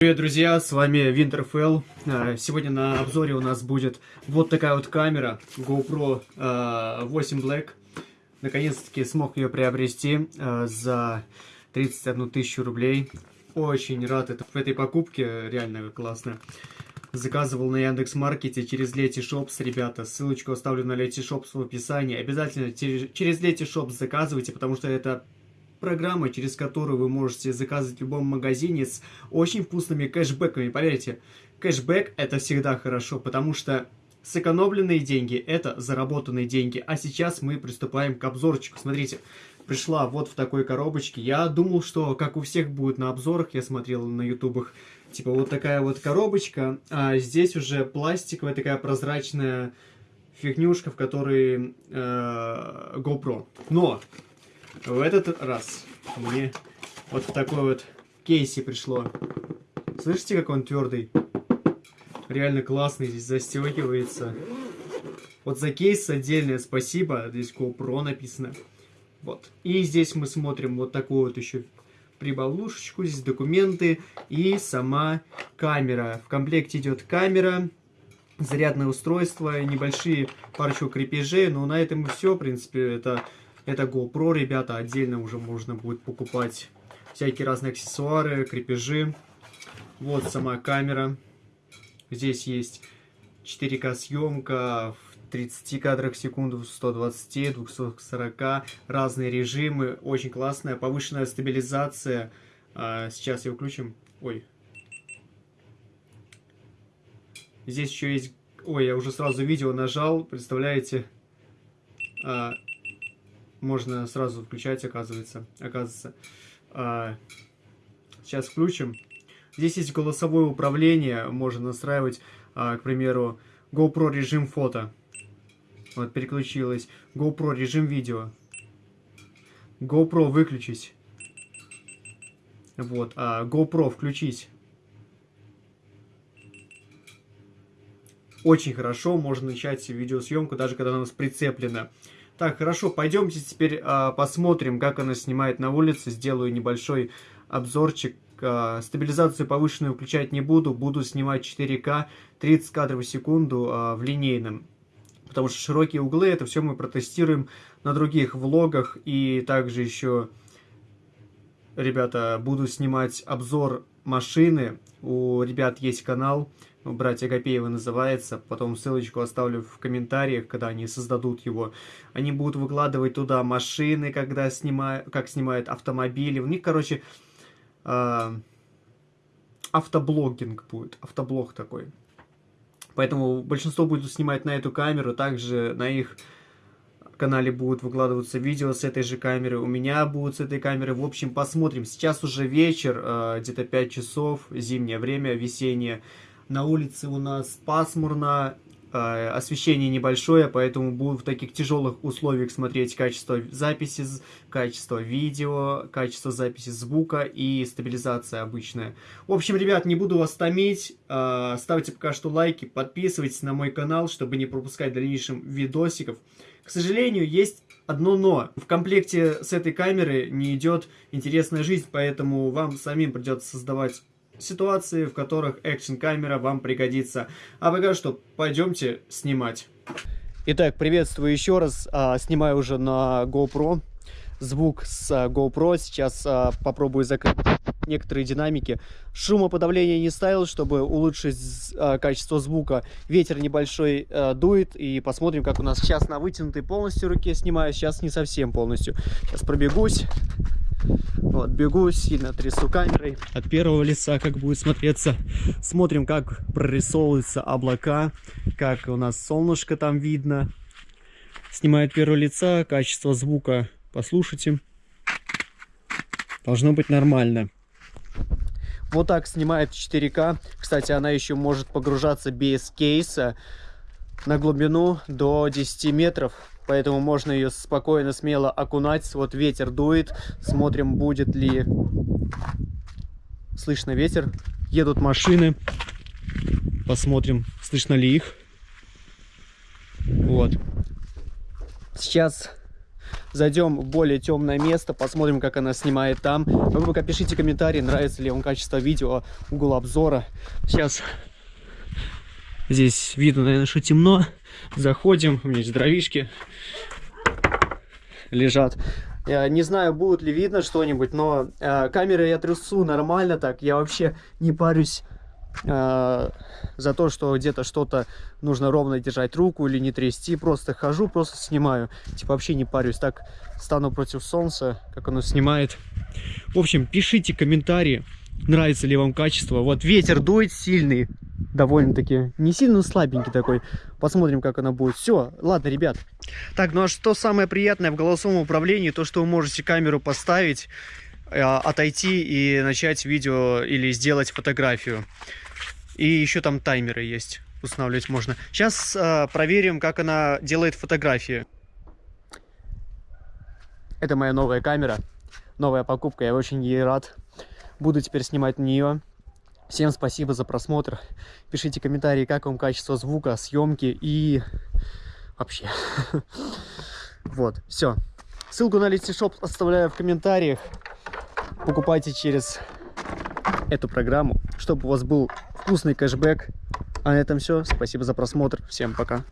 Привет, друзья, с вами Winterfell. А, сегодня на обзоре у нас будет вот такая вот камера GoPro 8 а, Black. Наконец-таки смог ее приобрести а, за 31 тысячу рублей. Очень рад это, в этой покупке, реально классно. Заказывал на Яндекс Маркете через Letyshops, ребята. Ссылочку оставлю на Letyshops в описании. Обязательно через Letyshops заказывайте, потому что это программа, через которую вы можете заказывать в любом магазине с очень вкусными кэшбэками. Поверьте, кэшбэк это всегда хорошо, потому что сэкономленные деньги это заработанные деньги. А сейчас мы приступаем к обзорчику. Смотрите, пришла вот в такой коробочке. Я думал, что как у всех будет на обзорах, я смотрел на ютубах, типа вот такая вот коробочка, а здесь уже пластиковая такая прозрачная фигнюшка, в которой э, GoPro. Но в этот раз мне вот в такой вот кейсе пришло. Слышите, как он твердый? Реально классный, здесь застегивается. Вот за кейс отдельное спасибо, здесь GoPro написано. Вот. И здесь мы смотрим вот такую вот еще прибавлушечку, здесь документы и сама камера. В комплекте идет камера, зарядное устройство, небольшие парочку крепежей, но на этом все, в принципе, это это GoPro, ребята, отдельно уже можно будет покупать всякие разные аксессуары, крепежи. Вот сама камера. Здесь есть 4К съемка в 30 кадрах в секунду, 120, 240, разные режимы, очень классная, повышенная стабилизация. А, сейчас ее включим. Ой. Здесь еще есть... Ой, я уже сразу видео нажал, представляете? Можно сразу включать, оказывается. оказывается. А, сейчас включим. Здесь есть голосовое управление, можно настраивать, а, к примеру, GoPro режим фото. Вот, переключилось. GoPro режим видео. GoPro выключить. Вот, а GoPro включить. Очень хорошо, можно начать видеосъемку, даже когда она у нас прицеплена. Так, хорошо, пойдемте теперь а, посмотрим, как она снимает на улице. Сделаю небольшой обзорчик. А, стабилизацию повышенную включать не буду. Буду снимать 4К 30 кадров в секунду а, в линейном. Потому что широкие углы, это все мы протестируем на других влогах. И также еще, ребята, буду снимать обзор машины. У ребят есть канал братья Гапеева называется, потом ссылочку оставлю в комментариях, когда они создадут его. Они будут выкладывать туда машины, когда снимают, как снимают автомобили. У них, короче, э, автоблогинг будет, автоблог такой. Поэтому большинство будут снимать на эту камеру, также на их канале будут выкладываться видео с этой же камеры, у меня будут с этой камеры. В общем, посмотрим. Сейчас уже вечер, э, где-то 5 часов, зимнее время, весеннее. На улице у нас пасмурно, освещение небольшое, поэтому буду в таких тяжелых условиях смотреть качество записи, качество видео, качество записи звука и стабилизация обычная. В общем, ребят, не буду вас томить, э, ставьте пока что лайки, подписывайтесь на мой канал, чтобы не пропускать дальнейших видосиков. К сожалению, есть одно но. В комплекте с этой камеры не идет интересная жизнь, поэтому вам самим придется создавать ситуации, в которых экшн-камера вам пригодится. А пока что пойдемте снимать. Итак, приветствую еще раз. А, снимаю уже на GoPro. Звук с а, GoPro. Сейчас а, попробую закрыть некоторые динамики. Шумоподавление не ставил, чтобы улучшить качество звука. Ветер небольшой дует. И посмотрим, как у нас сейчас на вытянутой полностью руке снимаю. Сейчас не совсем полностью. Сейчас пробегусь. Вот, бегу, сильно трясу камерой. От первого лица как будет смотреться. Смотрим, как прорисовываются облака, как у нас солнышко там видно. Снимает первого лица, качество звука послушайте. Должно быть нормально. Вот так снимает 4К. Кстати, она еще может погружаться без кейса на глубину до 10 метров поэтому можно ее спокойно, смело окунать. Вот ветер дует, смотрим, будет ли слышно ветер. Едут машины, посмотрим, слышно ли их. Вот. Сейчас зайдем в более темное место, посмотрим, как она снимает там. Вы пока пишите комментарии, нравится ли вам качество видео, угол обзора. Сейчас здесь видно, наверное, что темно. Заходим, у меня здесь дровишки лежат. Я не знаю, будет ли видно что-нибудь, но э, камеры я трясу нормально так. Я вообще не парюсь э, за то, что где-то что-то нужно ровно держать руку или не трясти. Просто хожу, просто снимаю. Типа вообще не парюсь. Так стану против солнца, как оно снимает. В общем, пишите комментарии, нравится ли вам качество. Вот ветер дует сильный, довольно-таки. Не сильно, но слабенький такой. Посмотрим, как оно будет. Все, ладно, ребят. Так, ну а что самое приятное в голосовом управлении, то, что вы можете камеру поставить, э, отойти и начать видео или сделать фотографию. И еще там таймеры есть, устанавливать можно. Сейчас э, проверим, как она делает фотографии. Это моя новая камера, новая покупка, я очень ей рад. Буду теперь снимать на нее. Всем спасибо за просмотр. Пишите комментарии, как вам качество звука, съемки и вообще. Вот, все. Ссылку на Летишоп оставляю в комментариях. Покупайте через эту программу, чтобы у вас был вкусный кэшбэк. А на этом все. Спасибо за просмотр. Всем пока.